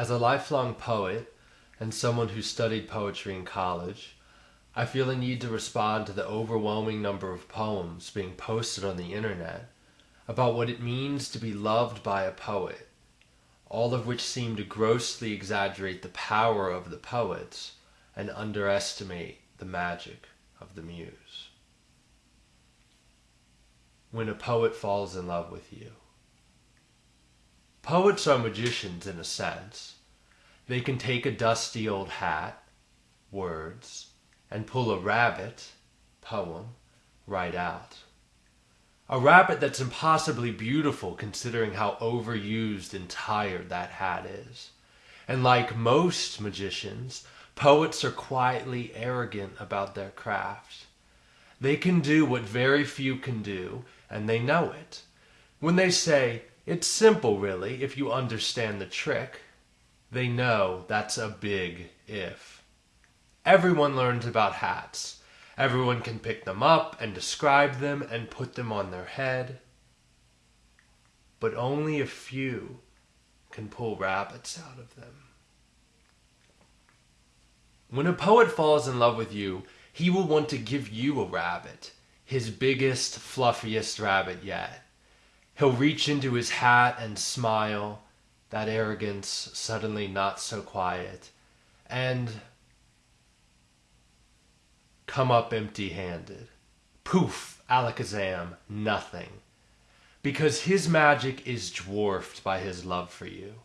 As a lifelong poet and someone who studied poetry in college, I feel a need to respond to the overwhelming number of poems being posted on the internet about what it means to be loved by a poet, all of which seem to grossly exaggerate the power of the poets and underestimate the magic of the muse. When a poet falls in love with you. Poets are magicians in a sense. They can take a dusty old hat, words, and pull a rabbit, poem, right out. A rabbit that's impossibly beautiful considering how overused and tired that hat is. And like most magicians, poets are quietly arrogant about their craft. They can do what very few can do, and they know it. When they say, it's simple really if you understand the trick, they know that's a big if. Everyone learns about hats Everyone can pick them up and describe them and put them on their head. But only a few can pull rabbits out of them. When a poet falls in love with you, he will want to give you a rabbit, his biggest, fluffiest rabbit yet. He'll reach into his hat and smile, that arrogance suddenly not so quiet, and come up empty handed. Poof, alakazam, nothing. Because his magic is dwarfed by his love for you.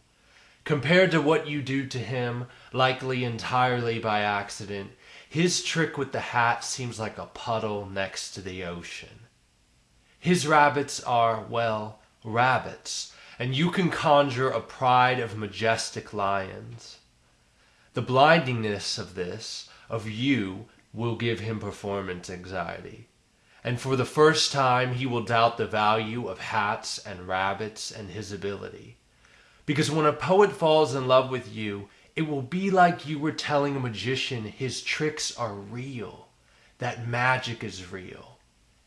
Compared to what you do to him, likely entirely by accident, his trick with the hat seems like a puddle next to the ocean. His rabbits are, well, rabbits, and you can conjure a pride of majestic lions. The blindingness of this, of you, will give him performance anxiety. And for the first time, he will doubt the value of hats and rabbits and his ability. Because when a poet falls in love with you, it will be like you were telling a magician his tricks are real, that magic is real.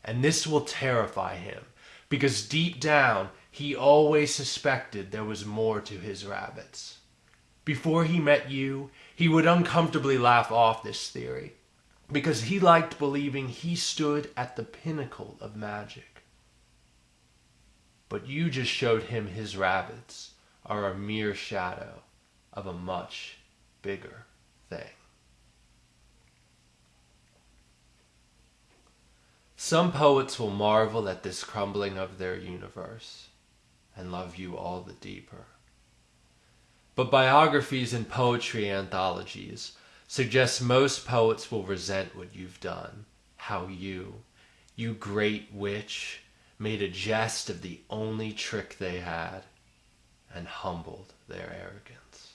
And this will terrify him, because deep down, he always suspected there was more to his rabbits. Before he met you, he would uncomfortably laugh off this theory because he liked believing he stood at the pinnacle of magic. But you just showed him his rabbits are a mere shadow of a much bigger thing. Some poets will marvel at this crumbling of their universe and love you all the deeper. But biographies and poetry anthologies suggest most poets will resent what you've done. How you, you great witch, made a jest of the only trick they had and humbled their arrogance.